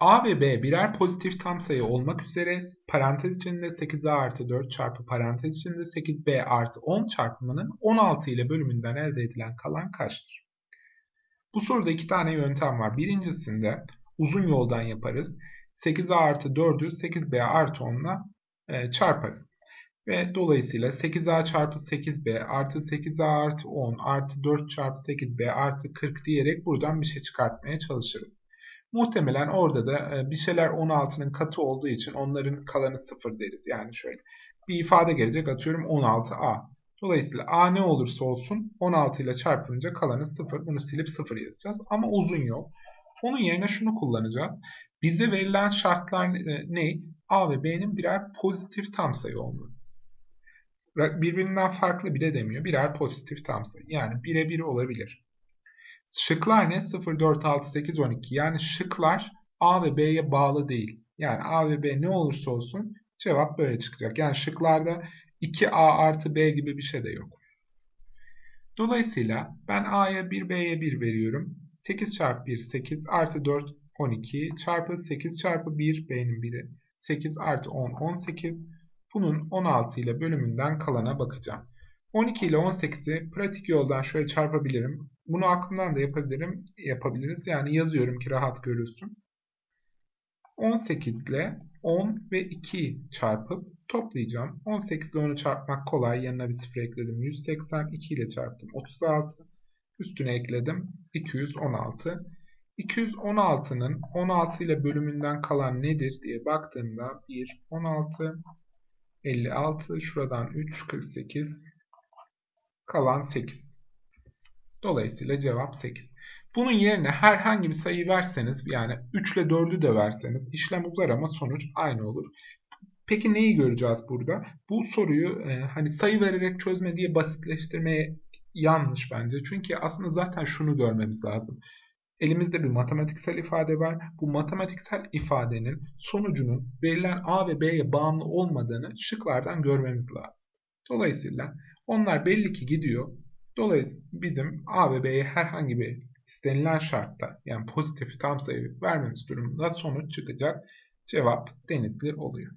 A ve B birer pozitif tam sayı olmak üzere parantez içinde 8A artı 4 çarpı parantez içinde 8B artı 10 çarpımının 16 ile bölümünden elde edilen kalan kaçtır? Bu soruda iki tane yöntem var. Birincisinde uzun yoldan yaparız. 8A artı 4'ü 8B artı 10'la e, çarparız. Ve dolayısıyla 8A çarpı 8B artı 8A artı 10 artı 4 çarpı 8B artı 40 diyerek buradan bir şey çıkartmaya çalışırız. Muhtemelen orada da e, bir şeyler 16'nın katı olduğu için onların kalanı 0 deriz. Yani şöyle bir ifade gelecek atıyorum 16A. Dolayısıyla A ne olursa olsun 16 ile çarpınca kalanı 0. Bunu silip 0 yazacağız. Ama uzun yol. Onun yerine şunu kullanacağız. Bize verilen şartlar e, ne? A ve B'nin birer pozitif tam sayı olması. Birbirinden farklı bile demiyor. Birer pozitif tam sayı. Yani 1'e 1 olabilir. Şıklar ne? 0, 4, 6, 8, 12. Yani şıklar A ve B'ye bağlı değil. Yani A ve B ne olursa olsun cevap böyle çıkacak. Yani şıklarda 2A artı B gibi bir şey de yok. Dolayısıyla ben A'ya 1, B'ye 1 veriyorum. 8 çarpı 1 8 artı 4 12 çarpı 8 çarpı 1 B'nin 1'i 8 artı 10 18. Bunun 16 ile bölümünden kalana bakacağım. 12 ile 18'i pratik yoldan şöyle çarpabilirim. Bunu aklımdan da yapabilirim, yapabiliriz. Yani yazıyorum ki rahat görülsün. 18 ile 10 ve 2 çarpıp toplayacağım. 18 ile 10'u çarpmak kolay. Yanına bir sıfır ekledim. 180. 2 ile çarptım. 36. Üstüne ekledim. 216. 216'nın 16 ile bölümünden kalan nedir diye baktığımda 1, 16, 56, şuradan 3, 48, kalan 8. Dolayısıyla cevap 8. Bunun yerine herhangi bir sayı verseniz yani 3 ile 4'ü de verseniz işlem uzar ama sonuç aynı olur. Peki neyi göreceğiz burada? Bu soruyu e, hani sayı vererek çözme diye basitleştirmeye yanlış bence. Çünkü aslında zaten şunu görmemiz lazım. Elimizde bir matematiksel ifade var. Bu matematiksel ifadenin sonucunun verilen A ve B'ye bağımlı olmadığını şıklardan görmemiz lazım. Dolayısıyla onlar belli ki gidiyor. Dolayısıyla bizim A ve B'ye herhangi bir istenilen şartta yani pozitif tam sayı vermemiz durumunda sonuç çıkacak. Cevap denizli oluyor.